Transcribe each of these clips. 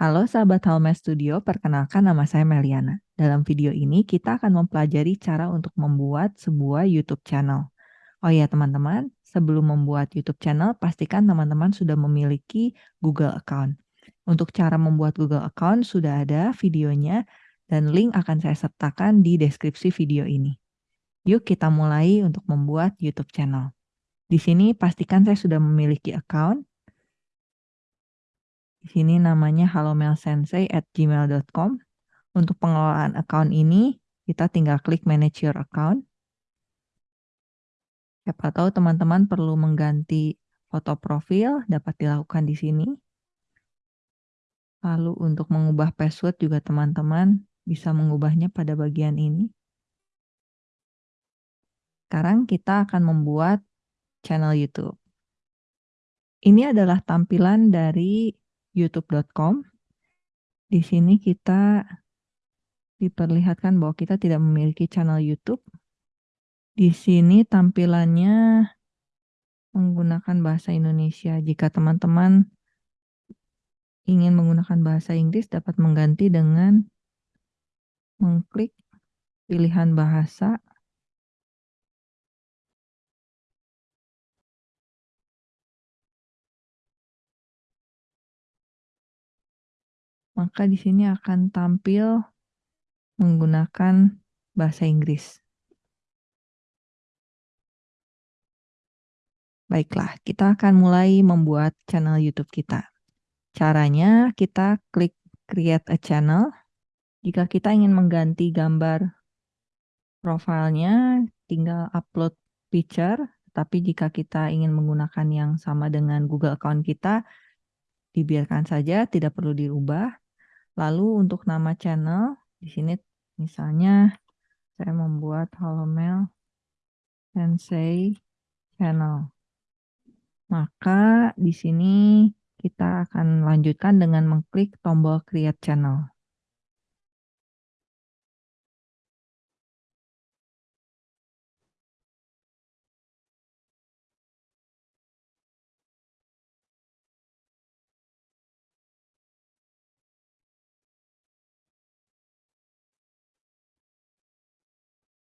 Halo sahabat Halme Studio, perkenalkan nama saya Meliana. Dalam video ini kita akan mempelajari cara untuk membuat sebuah YouTube channel. Oh ya teman-teman, sebelum membuat YouTube channel, pastikan teman-teman sudah memiliki Google account. Untuk cara membuat Google account sudah ada videonya dan link akan saya sertakan di deskripsi video ini. Yuk kita mulai untuk membuat YouTube channel. Di sini pastikan saya sudah memiliki account di sini namanya halomelsensei@gmail.com. Untuk pengelolaan account ini, kita tinggal klik manage your account. Siapa tahu teman-teman perlu mengganti foto profil, dapat dilakukan di sini. Lalu untuk mengubah password juga teman-teman bisa mengubahnya pada bagian ini. Sekarang kita akan membuat channel YouTube. Ini adalah tampilan dari youtube.com. Di sini kita diperlihatkan bahwa kita tidak memiliki channel YouTube. Di sini tampilannya menggunakan bahasa Indonesia. Jika teman-teman ingin menggunakan bahasa Inggris dapat mengganti dengan mengklik pilihan bahasa maka di sini akan tampil menggunakan bahasa Inggris. Baiklah, kita akan mulai membuat channel YouTube kita. Caranya kita klik create a channel. Jika kita ingin mengganti gambar profilnya, tinggal upload picture. Tapi jika kita ingin menggunakan yang sama dengan Google account kita, dibiarkan saja, tidak perlu dirubah. Lalu untuk nama channel, di sini misalnya saya membuat Halomel Sensei Channel. Maka di sini kita akan lanjutkan dengan mengklik tombol Create Channel.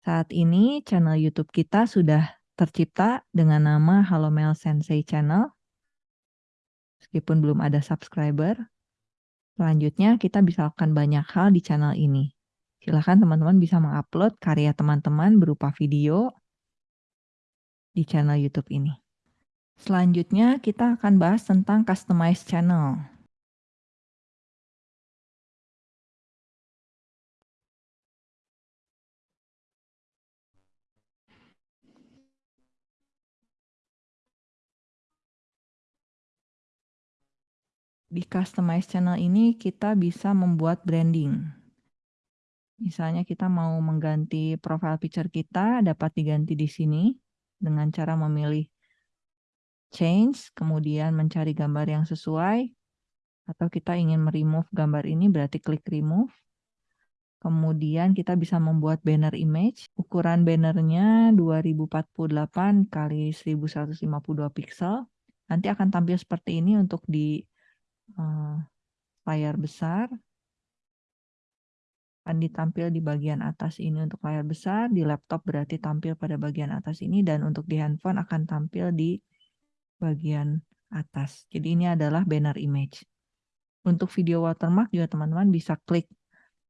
Saat ini channel YouTube kita sudah tercipta dengan nama Halomel Sensei Channel. Meskipun belum ada subscriber. Selanjutnya kita bisa lakukan banyak hal di channel ini. Silahkan teman-teman bisa mengupload karya teman-teman berupa video di channel YouTube ini. Selanjutnya kita akan bahas tentang customize channel. Di customize channel ini kita bisa membuat branding. Misalnya kita mau mengganti profile picture kita, dapat diganti di sini dengan cara memilih change, kemudian mencari gambar yang sesuai, atau kita ingin meremove gambar ini berarti klik remove. Kemudian kita bisa membuat banner image. Ukuran bannernya 2048 kali 1152 pixel. Nanti akan tampil seperti ini untuk di uh, layar besar akan ditampil di bagian atas ini untuk layar besar, di laptop berarti tampil pada bagian atas ini, dan untuk di handphone akan tampil di bagian atas. Jadi ini adalah banner image. Untuk video watermark juga teman-teman bisa klik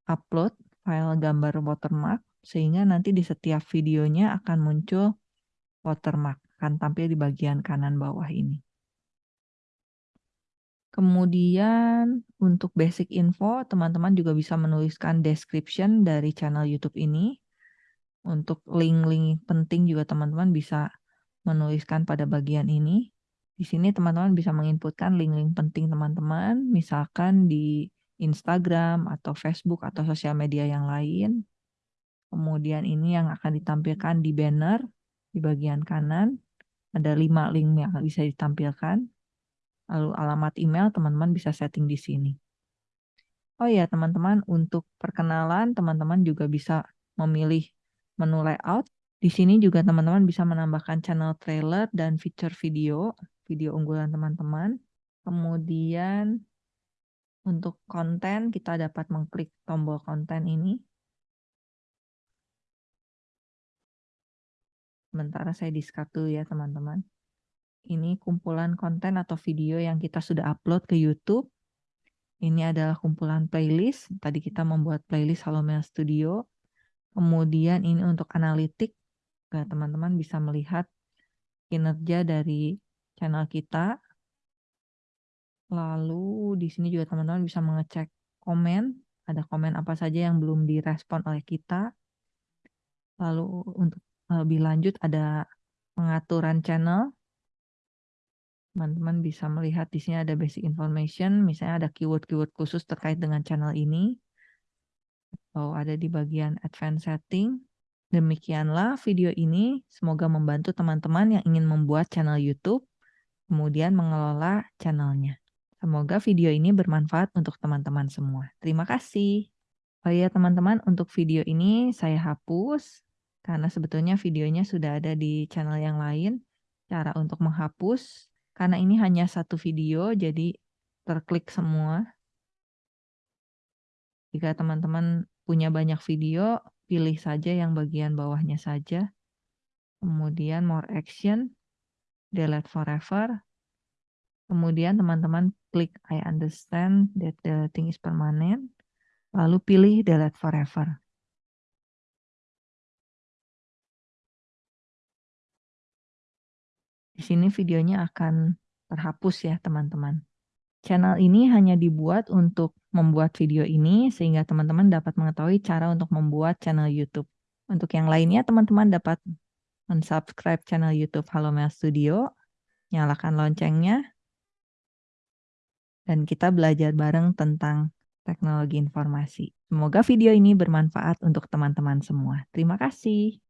upload file gambar watermark, sehingga nanti di setiap videonya akan muncul watermark, akan tampil di bagian kanan bawah ini. Kemudian untuk basic info, teman-teman juga bisa menuliskan description dari channel YouTube ini. Untuk link-link penting juga teman-teman bisa menuliskan pada bagian ini. Di sini teman-teman bisa menginputkan link-link penting teman-teman, misalkan di Instagram atau Facebook atau sosial media yang lain. Kemudian ini yang akan ditampilkan di banner di bagian kanan. Ada lima link yang bisa ditampilkan. Lalu alamat email teman-teman bisa setting di sini. Oh ya teman-teman, untuk perkenalan teman-teman juga bisa memilih menu layout. Di sini juga teman-teman bisa menambahkan channel trailer dan feature video, video unggulan teman-teman. Kemudian Untuk konten, kita dapat mengklik tombol konten ini. Sementara saya di-Start dulu ya, teman-teman. Ini kumpulan konten atau video yang kita sudah upload ke YouTube. Ini adalah kumpulan playlist. Tadi kita membuat playlist Halomel Studio. Kemudian ini untuk analitik. Teman-teman bisa melihat kinerja dari channel kita. Lalu di sini juga teman-teman bisa mengecek komen. Ada komen apa saja yang belum direspon oleh kita. Lalu untuk lebih lanjut ada pengaturan channel teman-teman bisa melihat di sini ada basic information, misalnya ada keyword-keyword khusus terkait dengan channel ini, atau ada di bagian advanced setting. Demikianlah video ini, semoga membantu teman-teman yang ingin membuat channel YouTube, kemudian mengelola channelnya. Semoga video ini bermanfaat untuk teman-teman semua. Terima kasih. Oh ya teman-teman, untuk video ini saya hapus, karena sebetulnya videonya sudah ada di channel yang lain. Cara untuk menghapus, karena ini hanya satu video, jadi terklik semua. Jika teman-teman punya banyak video, pilih saja yang bagian bawahnya saja. Kemudian more action, delete forever. Kemudian teman-teman klik I understand that the thing is permanent. Lalu pilih delete forever. Di sini videonya akan terhapus ya teman-teman. Channel ini hanya dibuat untuk membuat video ini sehingga teman-teman dapat mengetahui cara untuk membuat channel YouTube. Untuk yang lainnya teman-teman dapat mensubscribe channel YouTube Halo Mel Studio, nyalakan loncengnya, dan kita belajar bareng tentang teknologi informasi. Semoga video ini bermanfaat untuk teman-teman semua. Terima kasih.